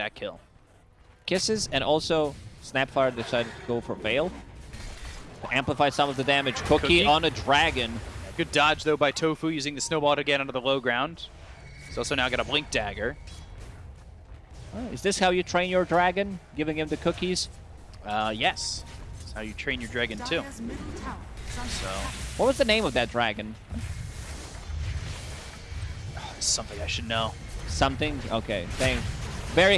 that kill. Kisses and also Snapfire decided to go for Veil to amplify some of the damage. Cookie, Cookie. on a dragon. Good dodge, though, by Tofu using the snowball to get onto the low ground. He's also now got a Blink Dagger. Is this how you train your dragon? Giving him the cookies? Uh, yes. That's how you train your dragon, too. So, What was the name of that dragon? something I should know. Something? Okay, thanks. Very